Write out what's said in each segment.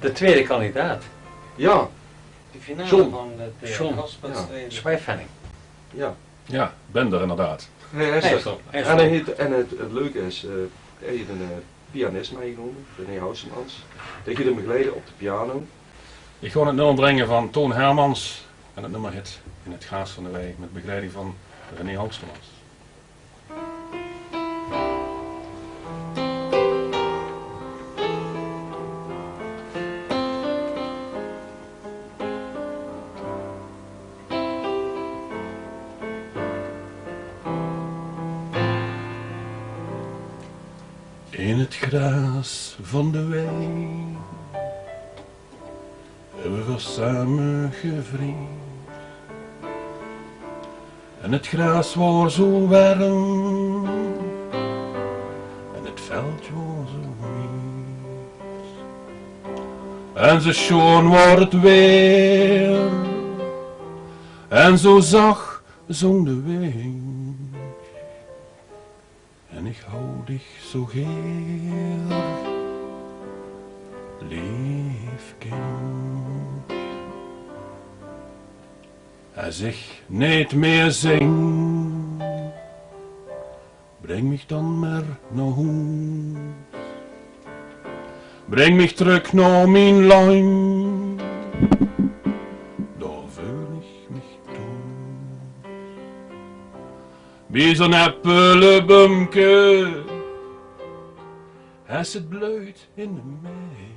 De tweede kandidaat. Ja, De finale John. van het uh, John, ja. Ja, ben er inderdaad. Nee, hij is Nee, er. zo. Hij is En, heet, en het, het leuke is, eh hij heeft een eh, pianist meegenomen, René Housemans. Die gaat hem begeleiden op de piano. Ik ga het nummer brengen van Toon Hermans en het nummer hit in het Gaas van de Wei met begeleiding van René Hoogstermans. In het gras van de wei hebben we samen gevriend. En het gras was zo warm en het veld was zo wit. En zo schoon wordt het weer en zo zacht zong de wind. En ik hou dich zo heel, lief kind. Als ik niet meer zing, breng mich dan maar naar huis. Breng mich terug naar mijn land, daar wil ik mich thuis. Wie zo'n appelenbumke, als het bloeit in de mei.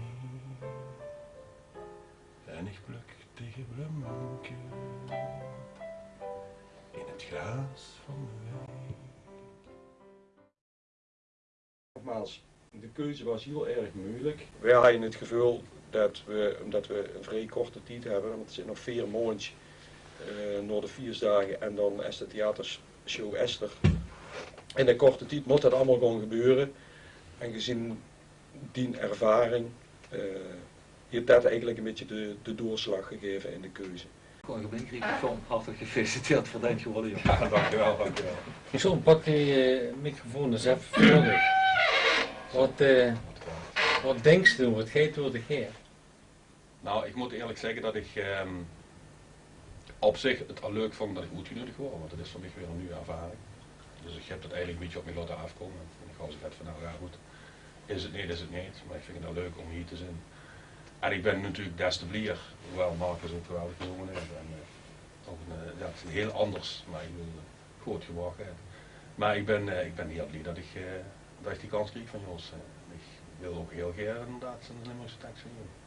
En ik pluk tegen bloemke in het gras van de wei. Nogmaals, de keuze was heel erg moeilijk. Wij hadden het gevoel dat we, omdat we een vrij korte tijd hebben, want het zijn nog vier maanden eh na de vier dagen en dan is de theatershow Esther. In een korte tijd moet dat allemaal gewoon gebeuren. En gezien die ervaring eh heeft dat eigenlijk een beetje de, de doorslag gegeven in de keuze. Algemeen Griek, John, hartelijk gefeliciteerd voor dit geworden. Ja, dankjewel, dankjewel. John, pak die eh, microfoon eens even voor. Wat, eh, wat denkst je, wat gaat door de geer? Nou, ik moet eerlijk zeggen dat ik ehm, op zich het al leuk vond dat ik uitgenodigd word, want het is voor mij weer een nieuwe ervaring. Dus ik heb dat eigenlijk een beetje op mij laten afkomen. En ik was gezegd van nou ja goed, is het niet, is het niet. Maar ik vind het wel leuk om hier te zijn. En ik ben natuurlijk des te blier, hoewel Marcus ook geweldig gezongen heeft. En, eh, ook een, eh, ja, het is heel anders, maar ik uh, goed gewacht. Maar ik ben, eh, ik ben heel blij dat ik, eh, dat ik die kans kreeg van Jos. Eh, ik wil ook heel graag inderdaad zijn Limburgse tekst zingen.